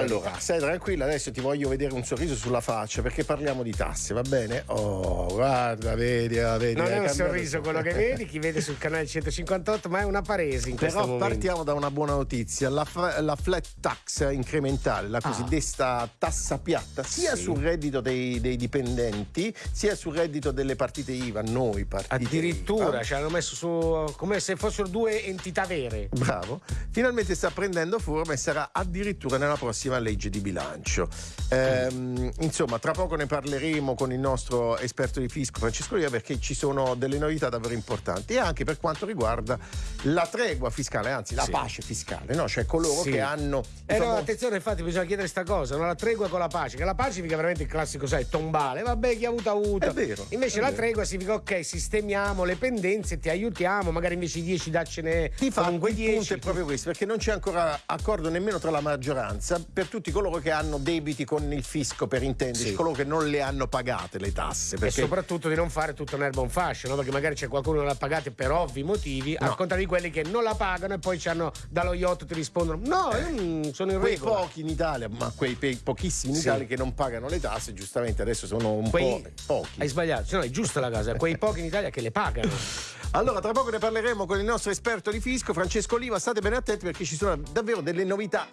Allora, stai tranquilla, adesso ti voglio vedere un sorriso sulla faccia perché parliamo di tasse, va bene? Oh, guarda, vedi, ah, vedi. Non è un sorriso quello che vedi, chi vede sul canale 158, ma è una paresi in Però questo momento. partiamo da una buona notizia, la, la flat tax incrementale, la cosiddetta tassa piatta, sia Ah. Sì. sul reddito dei, dei dipendenti, sia sul reddito delle partite IVA, noi partite Addirittura IVA. ci hanno messo su come se fossero due entità vere. Bravo, finalmente sta prendendo forma e sarà addirittura nella prossima legge di bilancio. Ehm, insomma, tra poco ne parleremo con il nostro esperto di fisco Francesco Ria perché ci sono delle novità davvero importanti e anche per quanto riguarda la tregua fiscale, anzi la Sì. pace fiscale, no? cioè coloro Sì. che hanno... Eh no, diciamo, attenzione, infatti bisogna chiedere sta cosa, no? la tregua con la pace, che la pace significa veramente il classico, sai, tombale, vabbè chi ha avuto ha avuto. È vero, Invece è la vero. tregua significa ok, sistemiamo le pendenze, ti aiutiamo, magari invece di 10 daccene Di fatto il punto 10. è proprio questo, perché non c'è ancora accordo nemmeno tra la maggioranza per tutti coloro che hanno debiti con il fisco, per intenderci, Sì. coloro che non le hanno pagate le tasse. E Perché soprattutto di non fare tutto un erba un fascio, no? perché magari c'è qualcuno che l'ha pagata per ovvi motivi, al No. contrario di quelli che non la pagano e poi ci hanno dallo yacht ti rispondono no, mm, sono in quei regola. pochi in Italia, ma quei pochissimi in Sì. Italia che non pagano le tasse, giustamente adesso sono un Quei- po' pochi. Hai sbagliato, cioè, no, è giusta la cosa, quei pochi in Italia che le pagano. Allora, tra poco ne parleremo con il nostro esperto di fisco, Francesco Oliva. State bene attenti perché ci sono davvero delle novità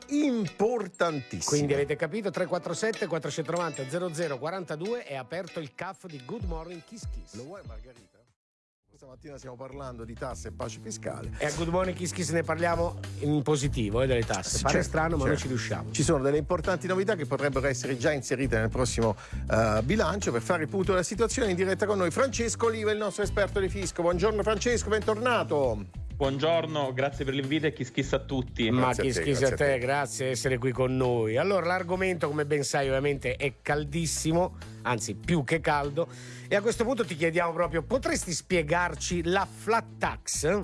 importantissime. Quindi avete capito 347 490 0042 è aperto il CAF di Good Morning Kiss Kiss. Lo vuoi, Margherita? Stamattina stiamo parlando di tasse e pace fiscale. E a Good Morning Kiss Kiss ne parliamo in positivo eh, delle tasse. Pare Certo, strano, ma noi certo. ci riusciamo. Ci sono delle importanti novità che potrebbero essere già inserite nel prossimo eh, bilancio per fare il punto della situazione in diretta con noi. Francesco Oliva, il nostro esperto di fisco. Buongiorno Francesco, bentornato. Buongiorno, grazie per l'invito e kiss kiss a tutti. Ma a chi te, schisa a grazie a te, te. grazie di essere qui con noi. Allora, l'argomento, come ben sai, ovviamente è caldissimo, anzi più che caldo. E a questo punto ti chiediamo proprio, potresti spiegarci la flat tax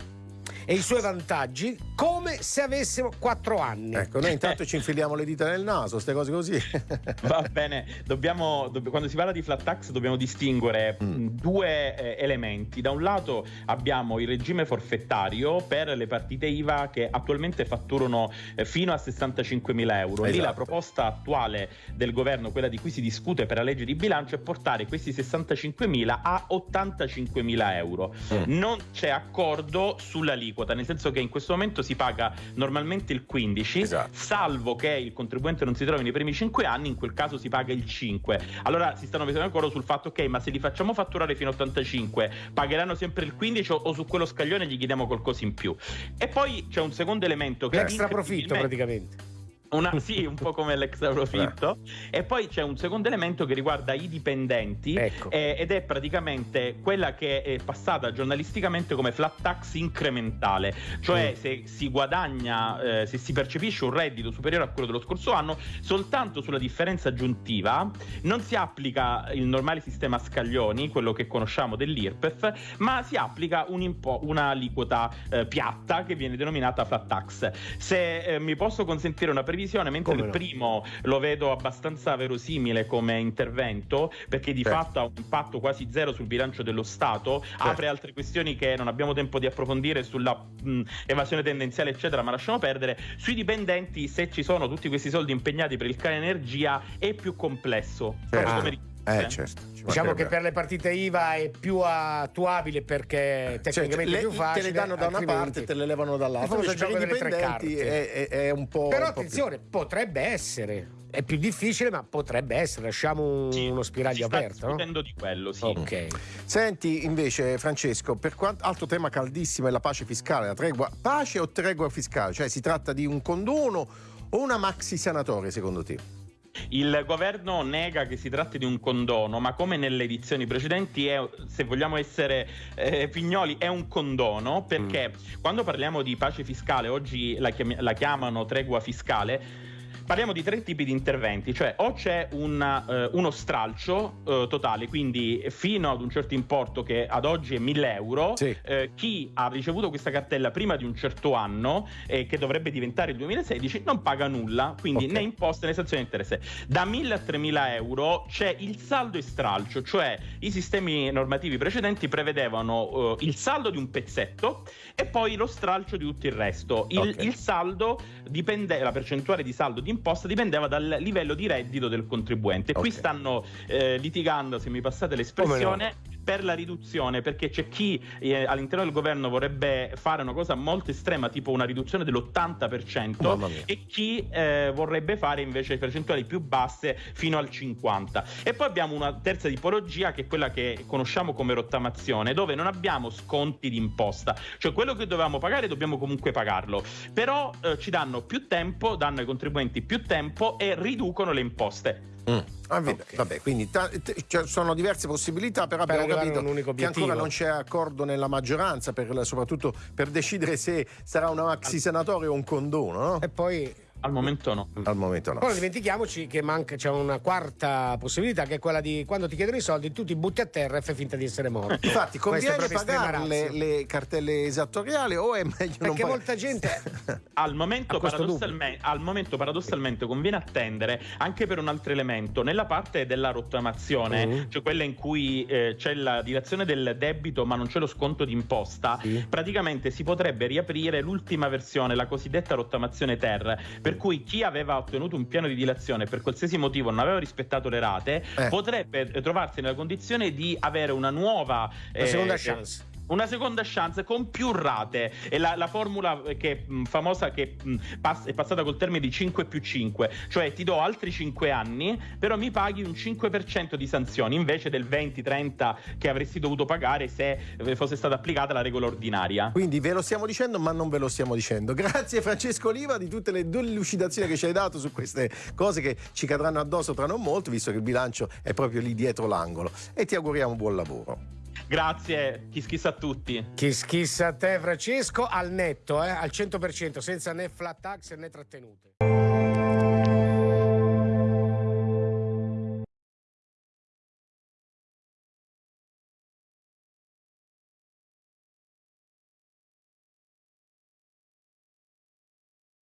e i suoi vantaggi come se avessimo 4 anni? Ecco, noi intanto ci infiliamo le dita nel naso, queste cose così. Va bene, dobbiamo, dobb- quando si parla di flat tax dobbiamo distinguere Mm. mh, due eh, elementi. Da un lato abbiamo il regime forfettario per le partite IVA che attualmente fatturano eh, fino a 65 mila euro. Lì Esatto. la proposta attuale del governo, quella di cui si discute per la legge di bilancio, è portare questi 65 mila a 85 mila euro. Mm. Non c'è accordo sull'aliquota, nel senso che in questo momento si paga normalmente il 15, Esatto. salvo che il contribuente non si trovi nei primi 5 anni, in quel caso si paga il 5. Allora si stanno mettendo d'accordo sul fatto che, ma se li facciamo fatturare fino a 85, pagheranno sempre il 15 o, o su quello scaglione gli chiediamo qualcosa in più. E poi c'è un secondo elemento che L'extra profitto praticamente. Una- sì, un po' come l'extra profitto. E poi c'è un secondo elemento che riguarda i dipendenti Ecco. eh, ed è praticamente quella che è passata giornalisticamente come flat tax incrementale, cioè Mm. se si guadagna, eh, se si percepisce un reddito superiore a quello dello scorso anno, soltanto sulla differenza aggiuntiva non si applica il normale sistema scaglioni, quello che conosciamo dell'IRPEF, ma si applica un impo- un'aliquota eh, piatta che viene denominata flat tax. Se eh, mi posso consentire una previsione, mentre Come il no? primo lo vedo abbastanza verosimile come intervento, perché di Certo. fatto ha un impatto quasi zero sul bilancio dello Stato, apre altre questioni che non abbiamo tempo di approfondire sulla mh, evasione tendenziale, eccetera, ma lasciamo perdere. Sui dipendenti, se ci sono tutti questi soldi impegnati per il cane energia, è più complesso. proprio come richieste. Eh, certo. ci Diciamo che per le partite IVA è più attuabile perché Cioè, tecnicamente le- è più facile. te le danno da una parte e te le levano dall'altra. Il gioco i delle tre carte. è, è- è un po'. Però un po' più- attenzione, potrebbe essere. È più difficile, ma potrebbe essere. Lasciamo Sì, uno spiraglio aperto. no? discutendo di quello, sì. Ok. Senti invece Francesco, per quanto altro tema caldissimo è la pace fiscale, la tregua, pace o tregua fiscale? Cioè si tratta di un condono o una maxi sanatoria secondo te? Il governo nega che si tratti di un condono, ma come nelle edizioni precedenti, è, se vogliamo essere eh, pignoli, è un condono perché quando parliamo di pace fiscale, oggi la, chiami- la chiamano tregua fiscale. Parliamo di tre tipi di interventi, cioè o c'è un, eh, uno stralcio eh, totale, quindi fino ad un certo importo che ad oggi è 1000 euro, Sì. eh, chi ha ricevuto questa cartella prima di un certo anno, che dovrebbe diventare il 2016, non paga nulla, quindi Ok. né imposte né sanzioni né interesse. Da 1000 a 3000 euro c'è il saldo e stralcio, cioè i sistemi normativi precedenti prevedevano eh, il saldo di un pezzetto e poi lo stralcio di tutto il resto. Il, Ok. il saldo dipende, la percentuale di saldo d'imposta dipendeva dal livello di reddito del contribuente. Okay. Qui stanno eh, litigando, se mi passate l'espressione, per la riduzione, perché c'è chi eh, all'interno del governo vorrebbe fare una cosa molto estrema, tipo una riduzione dell'80%, e chi eh, vorrebbe fare invece percentuali più basse fino al 50%. E poi abbiamo una terza tipologia che è quella che conosciamo come rottamazione, dove non abbiamo sconti di imposta, cioè quello che dovevamo pagare dobbiamo comunque pagarlo, però eh, ci danno più tempo, danno ai contribuenti più tempo e riducono le imposte. Mm. Ah, okay. Vabbè, quindi cioè sono diverse possibilità, però per abbiamo capito che ancora non c'è accordo nella maggioranza, per, soprattutto per decidere se sarà una maxi senatorio o un condono. No? E poi al momento no. Al momento no. Poi non dimentichiamoci che manca, c'è una quarta possibilità che è quella di quando ti chiedono i soldi tu ti butti a terra e fai finta di essere morto. Infatti conviene pagare le, le, cartelle esattoriali o è meglio Perché non Perché molta gente al momento, paradossalmente, al momento paradossalmente conviene attendere anche per un altro elemento nella parte della rottamazione, uh-huh. cioè quella in cui eh, c'è la direzione del debito ma non c'è lo sconto d'imposta, sì. praticamente si potrebbe riaprire l'ultima versione, la cosiddetta rottamazione ter, per per cui chi aveva ottenuto un piano di dilazione per qualsiasi motivo non aveva rispettato le rate eh. potrebbe trovarsi nella condizione di avere una nuova una seconda eh, chance una seconda chance con più rate. È la, la formula che, mh, famosa che pass- è passata col termine di 5 più 5, cioè ti do altri 5 anni, però mi paghi un 5% di sanzioni invece del 20-30 che avresti dovuto pagare se eh, fosse stata applicata la regola ordinaria. Quindi ve lo stiamo dicendo, ma non ve lo stiamo dicendo. Grazie Francesco Oliva di tutte le delucidazioni che ci hai dato su queste cose che ci cadranno addosso tra non molto, visto che il bilancio è proprio lì dietro l'angolo. E ti auguriamo buon lavoro. Grazie, chi schissa a tutti. Chi schissa a te, Francesco, al netto, eh, al 100%, senza né flat tax né trattenute.